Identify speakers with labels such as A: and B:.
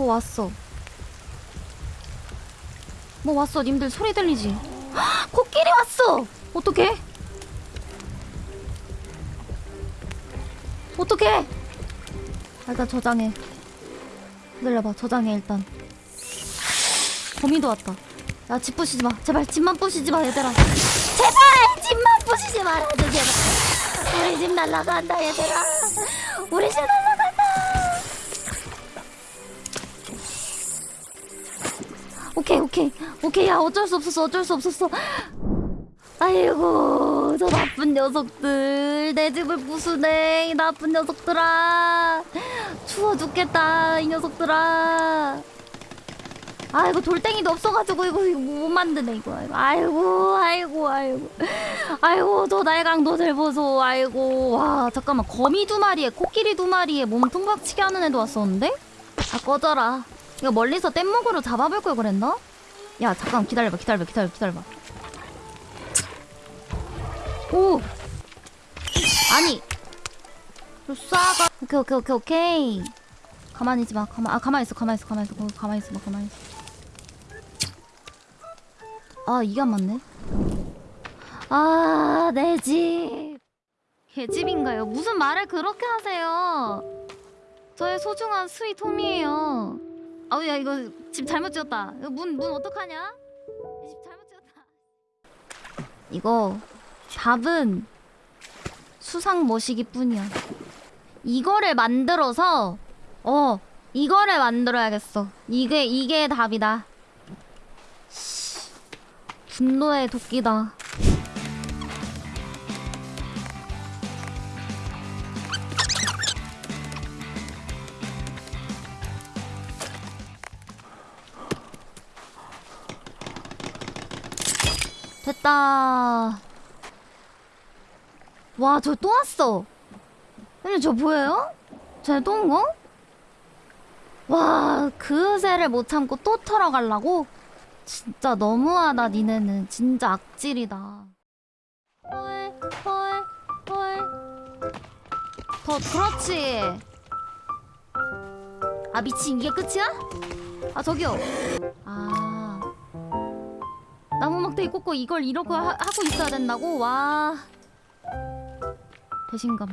A: 어 왔어? 뭐 왔어? 님들 소리 들리지? 헉, 코끼리 왔어! 어떡해? 어떡해? 일단 저장해. 기다려봐 저장해 일단. 거미도 왔다. 야 집 부시지 마. 제발 집만 부시지 마 얘들아. 제발 집만 부시지 말아줘 제발. 우리 집 날라간다 얘들아. 우리 집 오케이 오케이. 오케이 야 어쩔 수 없었어 어쩔 수 없었어. 아이고 저 나쁜 녀석들. 내 집을 부수네 이 나쁜 녀석들아. 추워 죽겠다 이 녀석들아. 아이고 돌덩이도 없어가지고 이거, 이거 못 만드네 이거. 아이고 아이고 아이고 아이고. 저 날강도들 보소 아이고. 와 잠깐만. 거미 두 마리에 코끼리 두 마리에 몸 통 박치기 하는 애도 왔었는데? 아 꺼져라 이거 멀리서 뗏목으로 잡아볼 걸 그랬나? 야 잠깐 기다려봐 기다려봐 기다려봐 기다려봐. 오! 아니! 싸가 오케이 오케이 오케이 오케이. 가만히 있지 마. 가만 아 가만히 있어 가만히 있어 가만히 있어. 거기 가만히 있어 봐 가만히 있어. 아 이게 안 맞네. 아내집. 개집인가요? 무슨 말을 그렇게 하세요? 저의 소중한 sweet home이에요 아우 야 이거 집 잘못 지었다. 이거 문문 어떡하냐? 이집 잘못 지었다. 이거 답은 수상 모시기 뿐이야. 이거를 만들어서 어 이거를 만들어야겠어. 이게 이게 답이다. 씨, 분노의 도끼다 됐다 와 저 또 왔어 근데 저 보여요? 쟤또 온 거? 와, 그새를 못 참고 또 털어가려고? 진짜 너무하다, 니네는. 진짜 악질이다. 헐, 헐, 헐. 더, 그렇지. 아, 미친, 이게 끝이야? 아, 저기요. 아. 나무 막대기 꽂고 이걸 이러고 하, 하고 있어야 된다고? 와. 배신감.